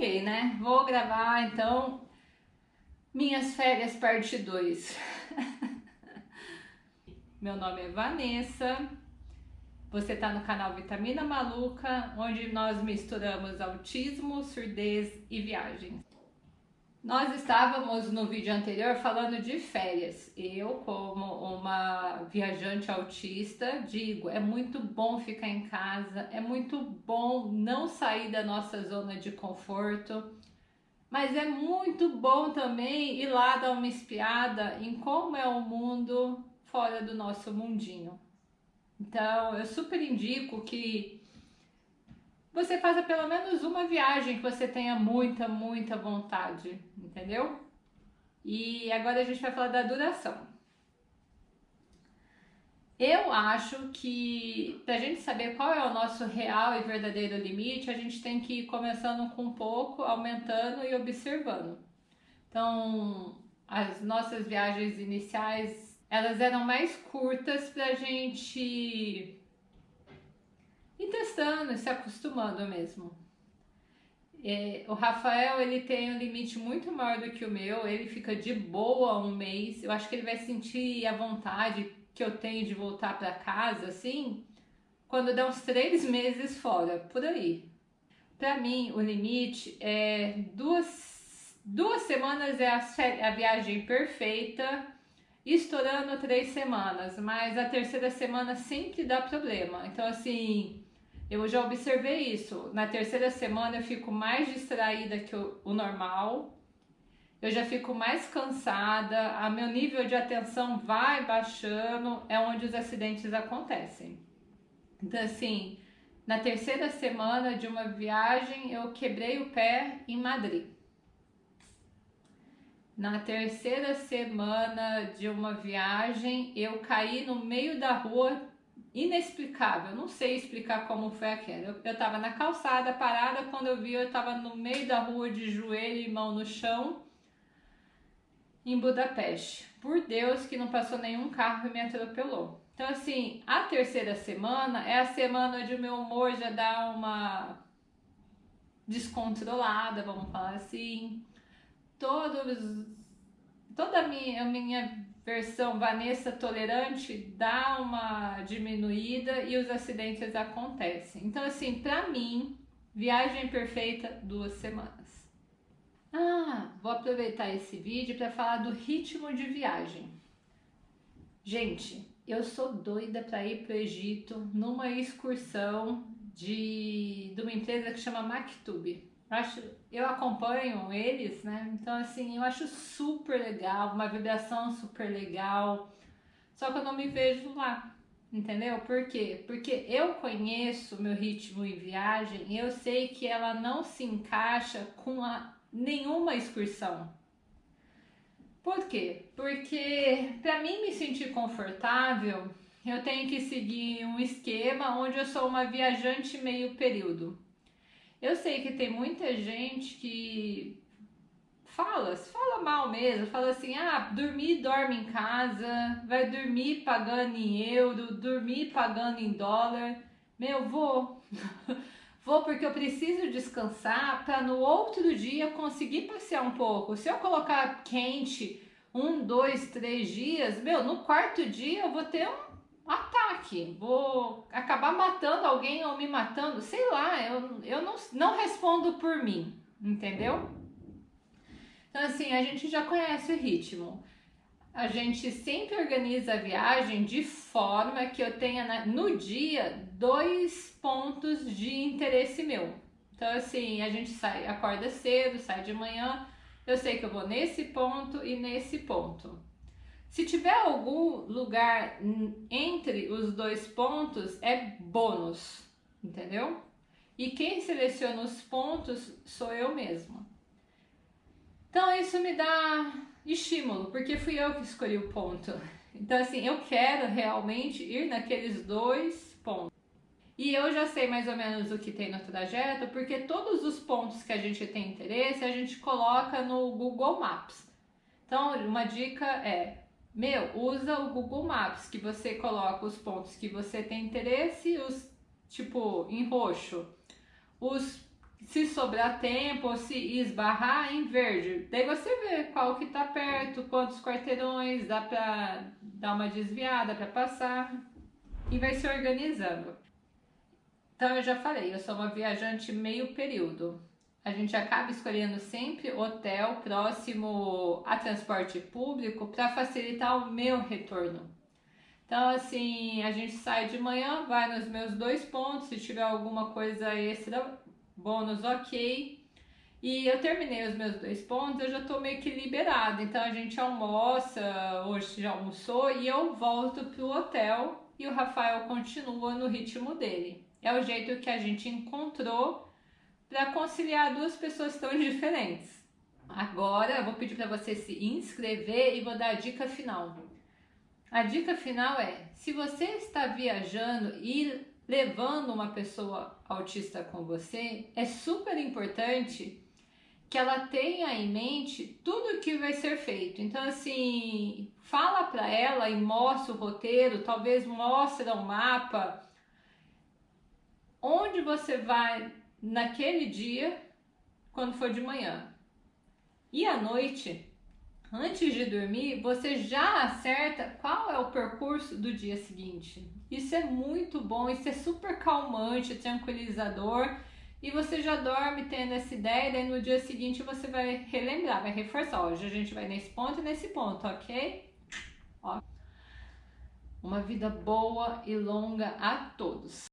empolguei, né? Vou gravar então minhas férias parte 2. Meu nome é Vanessa. Você está no canal Vitamina Maluca, onde nós misturamos autismo, surdez e viagens. Nós estávamos no vídeo anterior falando de férias. Eu, como uma viajante autista, digo, é muito bom ficar em casa, é muito bom não sair da nossa zona de conforto, mas é muito bom também ir lá dar uma espiada em como é o mundo fora do nosso mundinho. Então, eu super indico que você faça pelo menos uma viagem que você tenha muita, muita vontade, entendeu? E agora a gente vai falar da duração. Eu acho que para a gente saber qual é o nosso real e verdadeiro limite, a gente tem que ir começando com um pouco, aumentando e observando. Então, as nossas viagens iniciais, elas eram mais curtas para a gente e testando, se acostumando mesmo. É, o Rafael ele tem um limite muito maior do que o meu, ele fica de boa um mês. Eu acho que ele vai sentir a vontade que eu tenho de voltar para casa, assim, quando der uns três meses fora, por aí. Para mim, o limite é duas, duas semanas é a, a viagem perfeita, estourando três semanas, mas a terceira semana sempre dá problema. Então, assim, eu já observei isso. Na terceira semana eu fico mais distraída que o, o normal. Eu já fico mais cansada, a meu nível de atenção vai baixando, é onde os acidentes acontecem. Então assim, na terceira semana de uma viagem eu quebrei o pé em Madrid. Na terceira semana de uma viagem eu caí no meio da rua inexplicável, não sei explicar como foi aquela. Eu, eu tava na calçada, parada, quando eu vi eu tava no meio da rua de joelho e mão no chão, em Budapeste. Por Deus que não passou nenhum carro e me atropelou. Então assim, a terceira semana é a semana onde o meu humor já dá uma descontrolada, vamos falar assim. Todos, toda a minha, a minha versão Vanessa tolerante dá uma diminuída e os acidentes acontecem. Então, assim, para mim, viagem perfeita, duas semanas. Ah, vou aproveitar esse vídeo para falar do ritmo de viagem. Gente, eu sou doida para ir para o Egito numa excursão de, de uma empresa que chama Maktub. Eu, acho, eu acompanho eles, né? Então, assim, eu acho super legal, uma vibração super legal. Só que eu não me vejo lá, entendeu? Por quê? Porque eu conheço meu ritmo em viagem e eu sei que ela não se encaixa com a, nenhuma excursão. Por quê? Porque para mim me sentir confortável, eu tenho que seguir um esquema onde eu sou uma viajante meio período. Eu sei que tem muita gente que fala, fala mal mesmo, fala assim, ah, dormir dorme em casa, vai dormir pagando em euro, dormir pagando em dólar. Meu, vou. vou porque eu preciso descansar para no outro dia conseguir passear um pouco. Se eu colocar quente um, dois, três dias, meu, no quarto dia eu vou ter um ataque, vou acabar matando alguém ou me matando, sei lá, eu, eu não, não respondo por mim, entendeu? Então assim, a gente já conhece o ritmo. A gente sempre organiza a viagem de forma que eu tenha na, no dia dois pontos de interesse meu. Então assim, a gente sai, acorda cedo, sai de manhã, eu sei que eu vou nesse ponto e nesse ponto. Se tiver algum lugar entre os dois pontos, é bônus, entendeu? E quem seleciona os pontos sou eu mesma. Então isso me dá estímulo, porque fui eu que escolhi o ponto. Então assim, eu quero realmente ir naqueles dois pontos. E eu já sei mais ou menos o que tem no trajeto, porque todos os pontos que a gente tem interesse, a gente coloca no Google Maps. Então, uma dica é meu, usa o Google Maps, que você coloca os pontos que você tem interesse, os tipo em roxo, os se sobrar tempo ou se esbarrar em verde. Daí você vê qual que tá perto, quantos quarteirões, dá pra dar uma desviada para passar e vai se organizando. Então eu já falei, eu sou uma viajante meio período. A gente acaba escolhendo sempre hotel próximo a transporte público para facilitar o meu retorno. Então, assim, a gente sai de manhã, vai nos meus dois pontos, se tiver alguma coisa extra, bônus, ok. E eu terminei os meus dois pontos, eu já tô meio que liberada. Então a gente almoça, hoje já almoçou, e eu volto pro hotel e o Rafael continua no ritmo dele. É o jeito que a gente encontrou para conciliar duas pessoas tão diferentes. Agora eu vou pedir para você se inscrever e vou dar a dica final. A dica final é: se você está viajando e levando uma pessoa autista com você, é super importante que ela tenha em mente tudo o que vai ser feito. Então, assim, fala para ela e mostra o roteiro, talvez mostra um mapa, onde você vai naquele dia, quando for de manhã. E à noite, antes de dormir, você já acerta qual é o percurso do dia seguinte. Isso é muito bom, isso é super calmante, tranquilizador. E você já dorme tendo essa ideia, daí no dia seguinte você vai relembrar, vai reforçar. Hoje a gente vai nesse ponto e nesse ponto, ok? Ó. Uma vida boa e longa a todos.